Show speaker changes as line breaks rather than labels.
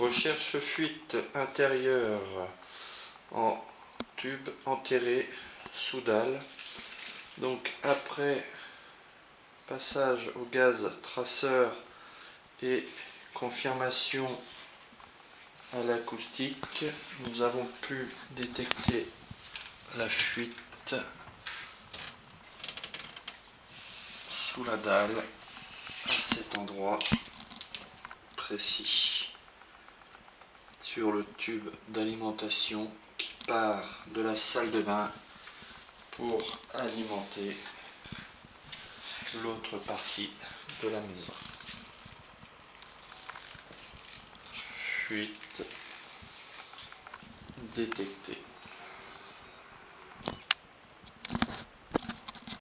Recherche fuite intérieure en tube enterré sous dalle. Donc après passage au gaz traceur et confirmation à l'acoustique, nous avons pu détecter la fuite sous la dalle à cet endroit précis sur le tube d'alimentation qui part de la salle de bain pour alimenter l'autre partie de la maison. Fuite détectée.